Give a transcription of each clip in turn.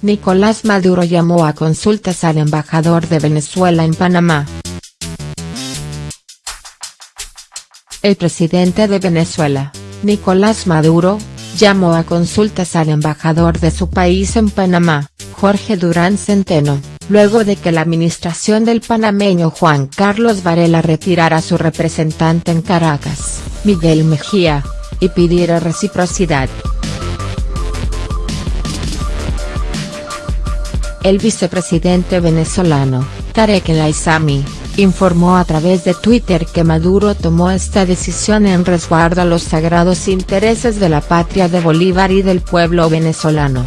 Nicolás Maduro llamó a consultas al embajador de Venezuela en Panamá. El presidente de Venezuela, Nicolás Maduro, llamó a consultas al embajador de su país en Panamá, Jorge Durán Centeno, luego de que la administración del panameño Juan Carlos Varela retirara a su representante en Caracas, Miguel Mejía, y pidiera reciprocidad. El vicepresidente venezolano, Tarek El informó a través de Twitter que Maduro tomó esta decisión en resguardo a los sagrados intereses de la patria de Bolívar y del pueblo venezolano.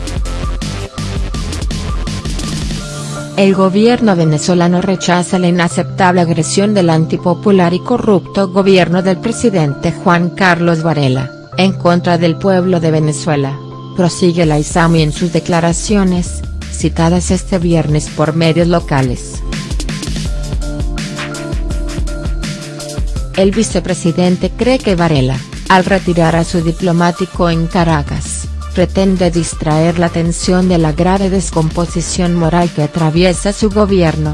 El gobierno venezolano rechaza la inaceptable agresión del antipopular y corrupto gobierno del presidente Juan Carlos Varela, en contra del pueblo de Venezuela, prosigue la ISAMI en sus declaraciones, citadas este viernes por medios locales. El vicepresidente cree que Varela, al retirar a su diplomático en Caracas, pretende distraer la atención de la grave descomposición moral que atraviesa su gobierno.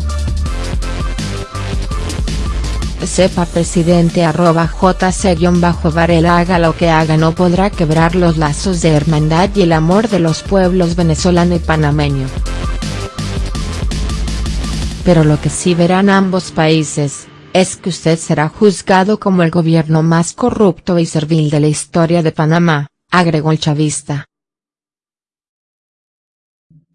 Sepa presidente arroba jc-varela haga lo que haga no podrá quebrar los lazos de hermandad y el amor de los pueblos venezolano y panameño. Pero lo que sí verán ambos países, es que usted será juzgado como el gobierno más corrupto y servil de la historia de Panamá, agregó el chavista.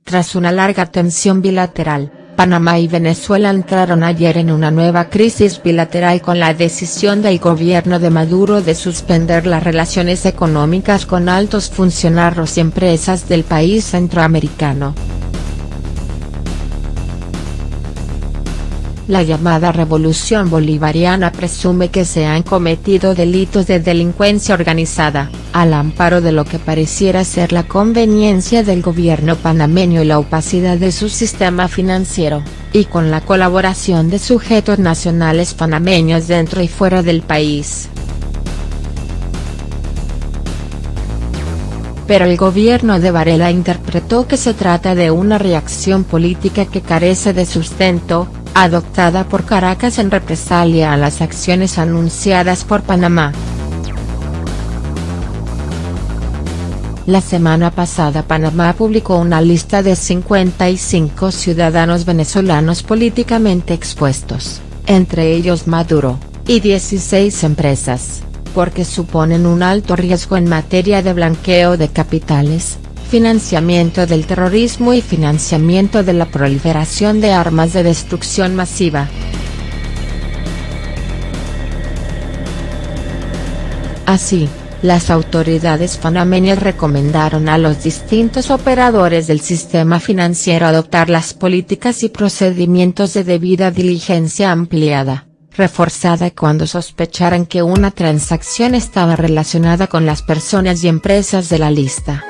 Tras una larga tensión bilateral, Panamá y Venezuela entraron ayer en una nueva crisis bilateral con la decisión del gobierno de Maduro de suspender las relaciones económicas con altos funcionarios y empresas del país centroamericano. La llamada Revolución Bolivariana presume que se han cometido delitos de delincuencia organizada, al amparo de lo que pareciera ser la conveniencia del gobierno panameño y la opacidad de su sistema financiero, y con la colaboración de sujetos nacionales panameños dentro y fuera del país. pero el gobierno de Varela interpretó que se trata de una reacción política que carece de sustento, adoptada por Caracas en represalia a las acciones anunciadas por Panamá. La semana pasada Panamá publicó una lista de 55 ciudadanos venezolanos políticamente expuestos, entre ellos Maduro, y 16 empresas, porque suponen un alto riesgo en materia de blanqueo de capitales, financiamiento del terrorismo y financiamiento de la proliferación de armas de destrucción masiva. Así, las autoridades panameñas recomendaron a los distintos operadores del sistema financiero adoptar las políticas y procedimientos de debida diligencia ampliada, reforzada cuando sospecharan que una transacción estaba relacionada con las personas y empresas de la lista.